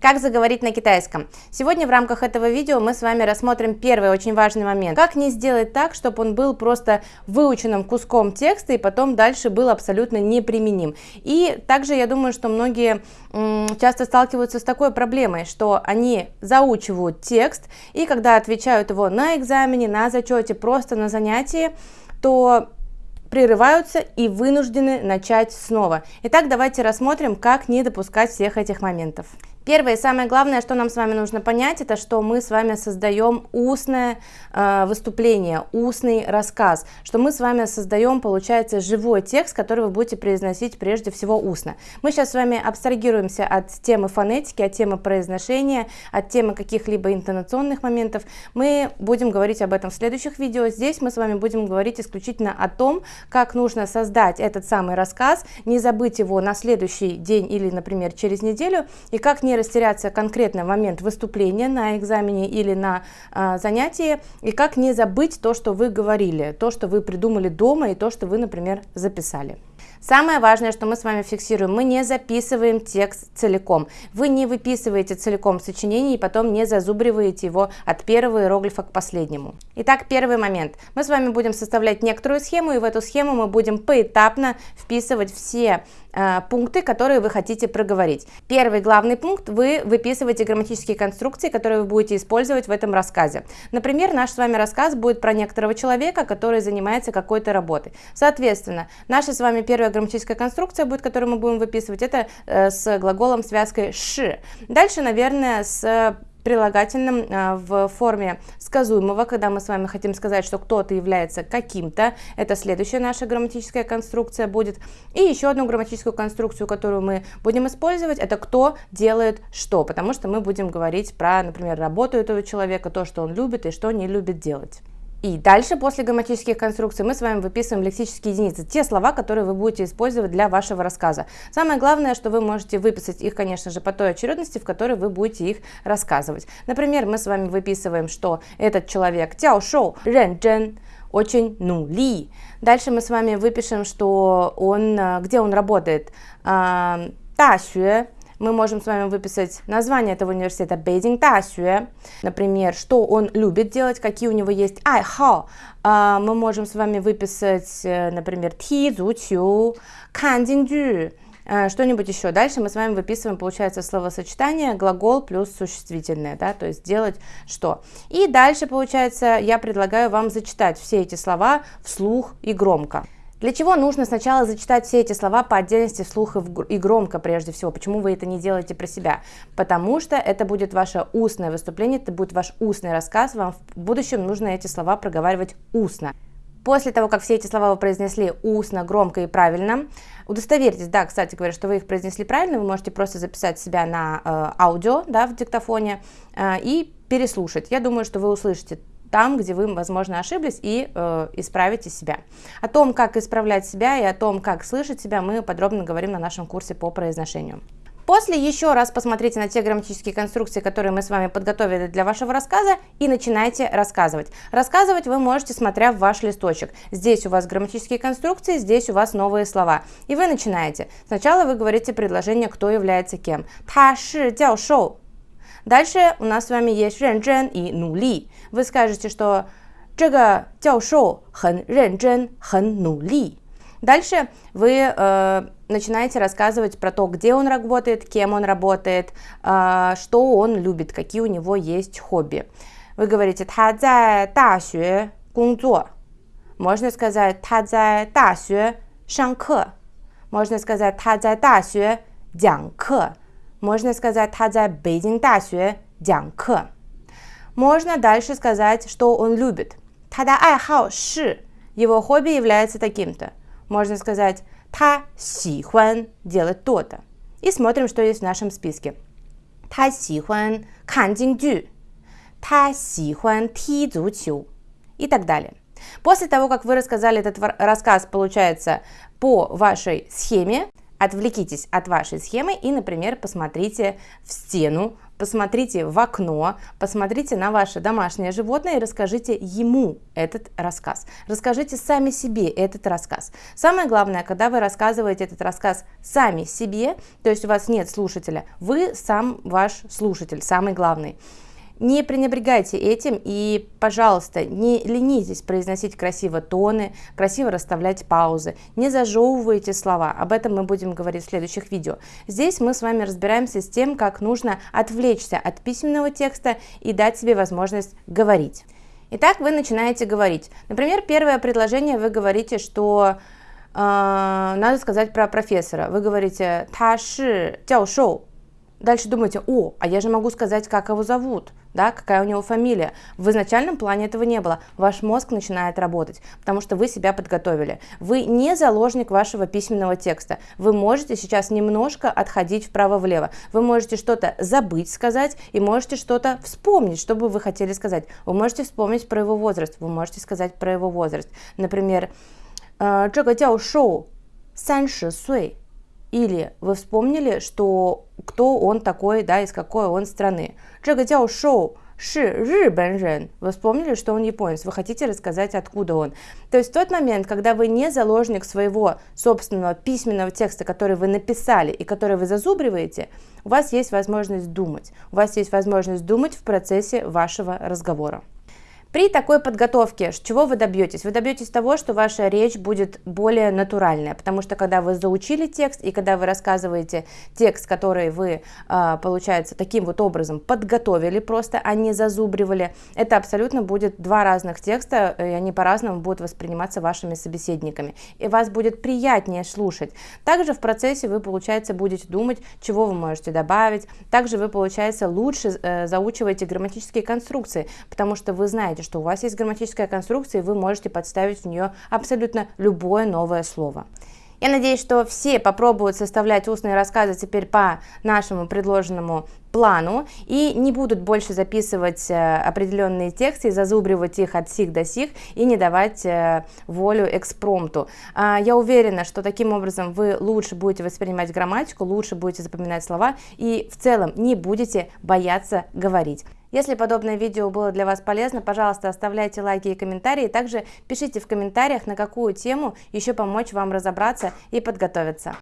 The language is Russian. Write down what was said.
Как заговорить на китайском? Сегодня в рамках этого видео мы с вами рассмотрим первый очень важный момент. Как не сделать так, чтобы он был просто выученным куском текста и потом дальше был абсолютно неприменим. И также я думаю, что многие часто сталкиваются с такой проблемой, что они заучивают текст и когда отвечают его на экзамене, на зачете, просто на занятии, то прерываются и вынуждены начать снова. Итак, давайте рассмотрим, как не допускать всех этих моментов. Первое и самое главное, что нам с вами нужно понять, это что мы с вами создаем устное э, выступление, устный рассказ, что мы с вами создаем, получается, живой текст, который вы будете произносить прежде всего устно. Мы сейчас с вами абстрагируемся от темы фонетики, от темы произношения, от темы каких-либо интонационных моментов. Мы будем говорить об этом в следующих видео. Здесь мы с вами будем говорить исключительно о том, как нужно создать этот самый рассказ, не забыть его на следующий день или, например, через неделю, и как не не растеряться конкретно в момент выступления на экзамене или на э, занятии, и как не забыть то, что вы говорили, то, что вы придумали дома и то, что вы, например, записали. Самое важное, что мы с вами фиксируем, мы не записываем текст целиком. Вы не выписываете целиком сочинение и потом не зазубриваете его от первого иероглифа к последнему. Итак, первый момент. Мы с вами будем составлять некоторую схему, и в эту схему мы будем поэтапно вписывать все э, пункты, которые вы хотите проговорить. Первый главный пункт, вы выписываете грамматические конструкции, которые вы будете использовать в этом рассказе. Например, наш с вами рассказ будет про некоторого человека, который занимается какой-то работой. Соответственно, наша с вами первая грамматическая конструкция будет, которую мы будем выписывать, это э, с глаголом связкой «ши». Дальше, наверное, с прилагательным э, в форме сказуемого, когда мы с вами хотим сказать, что кто-то является каким-то. Это следующая наша грамматическая конструкция будет. И еще одну грамматическую конструкцию, которую мы будем использовать, это кто делает что, потому что мы будем говорить про, например, работу этого человека, то, что он любит и что не любит делать. И дальше, после грамматических конструкций, мы с вами выписываем лексические единицы, те слова, которые вы будете использовать для вашего рассказа. Самое главное, что вы можете выписать их, конечно же, по той очередности, в которой вы будете их рассказывать. Например, мы с вами выписываем, что этот человек тяо шоу, рен джен, очень ну ли. Дальше мы с вами выпишем, что он, э, где он работает, а, Та-Xue, мы можем с вами выписать название этого университета Бейдинг Тасюэ, например, что он любит делать, какие у него есть айхао. А, мы можем с вами выписать, э, например, ти зу чу, кан э, что-нибудь еще. Дальше мы с вами выписываем, получается, словосочетание глагол плюс существительное, да, то есть делать что. И дальше, получается, я предлагаю вам зачитать все эти слова вслух и громко. Для чего нужно сначала зачитать все эти слова по отдельности вслух и громко прежде всего? Почему вы это не делаете про себя? Потому что это будет ваше устное выступление, это будет ваш устный рассказ, вам в будущем нужно эти слова проговаривать устно. После того, как все эти слова вы произнесли устно, громко и правильно, удостоверьтесь, да, кстати говоря, что вы их произнесли правильно, вы можете просто записать себя на э, аудио, да, в диктофоне э, и переслушать. Я думаю, что вы услышите там, где вы, возможно, ошиблись, и э, исправите себя. О том, как исправлять себя и о том, как слышать себя, мы подробно говорим на нашем курсе по произношению. После еще раз посмотрите на те грамматические конструкции, которые мы с вами подготовили для вашего рассказа и начинайте рассказывать. Рассказывать вы можете, смотря в ваш листочек. Здесь у вас грамматические конструкции, здесь у вас новые слова. И вы начинаете. Сначала вы говорите предложение «кто является кем». Та ши дяо шоу Дальше у нас с вами есть 认真 и 努力. Вы скажете, что 这个教授很认真，很努力. Дальше вы э, начинаете рассказывать про то, где он работает, кем он работает, э, что он любит, какие у него есть хобби. Вы говорите 他在大学工作. Можно сказать 他在大学上课. Можно сказать 他在大学讲课. Можно сказать, Тадза Бейдинг Дасюэ Дянке. Можно дальше сказать, что он любит. Тада Айхао Ши. Его хобби является таким-то. Можно сказать, Та Сихуан делать то-то. И смотрим, что есть в нашем списке. Та Сихуан Кан Дю. Та Сихуан Ти Цзучу. И так далее. После того, как вы рассказали этот рассказ, получается, по вашей схеме, Отвлекитесь от вашей схемы и, например, посмотрите в стену посмотрите в окно, посмотрите на ваше домашнее животное и расскажите ему этот рассказ. Расскажите сами себе этот рассказ. Самое главное, когда вы рассказываете этот рассказ сами себе, то есть у вас нет слушателя, вы сам ваш слушатель, самый главный. Не пренебрегайте этим и, пожалуйста, не ленитесь произносить красиво тоны, красиво расставлять паузы, не зажевывайте слова. Об этом мы будем говорить в следующих видео. Здесь мы с вами разбираемся с тем, как нужно отвлечься от письменного текста и дать себе возможность говорить. Итак, вы начинаете говорить. Например, первое предложение вы говорите, что э, надо сказать про профессора. Вы говорите «та ши шоу». Дальше думаете, о, а я же могу сказать, как его зовут, да, какая у него фамилия. В изначальном плане этого не было. Ваш мозг начинает работать, потому что вы себя подготовили. Вы не заложник вашего письменного текста. Вы можете сейчас немножко отходить вправо-влево. Вы можете что-то забыть сказать и можете что-то вспомнить, что бы вы хотели сказать. Вы можете вспомнить про его возраст, вы можете сказать про его возраст. Например, «Э, 这个教授三十岁 или вы вспомнили, что кто он такой, да, из какой он страны. Джагадяо Шоу Ши Рибенжен. Вы вспомнили, что он японец, вы хотите рассказать, откуда он. То есть в тот момент, когда вы не заложник своего собственного письменного текста, который вы написали и который вы зазубриваете, у вас есть возможность думать. У вас есть возможность думать в процессе вашего разговора. При такой подготовке, чего вы добьетесь? Вы добьетесь того, что ваша речь будет более натуральная, потому что когда вы заучили текст и когда вы рассказываете текст, который вы, а, получается, таким вот образом подготовили просто, а не зазубривали, это абсолютно будет два разных текста, и они по-разному будут восприниматься вашими собеседниками, и вас будет приятнее слушать. Также в процессе вы, получается, будете думать, чего вы можете добавить, также вы, получается, лучше э, заучиваете грамматические конструкции, потому что вы знаете, знаете, что у вас есть грамматическая конструкция, и вы можете подставить в нее абсолютно любое новое слово. Я надеюсь, что все попробуют составлять устные рассказы теперь по нашему предложенному плану и не будут больше записывать э, определенные тексты и зазубривать их от сих до сих и не давать э, волю экспромту. А, я уверена, что таким образом вы лучше будете воспринимать грамматику, лучше будете запоминать слова и в целом не будете бояться говорить. Если подобное видео было для вас полезно, пожалуйста, оставляйте лайки и комментарии. Также пишите в комментариях, на какую тему еще помочь вам разобраться и подготовиться.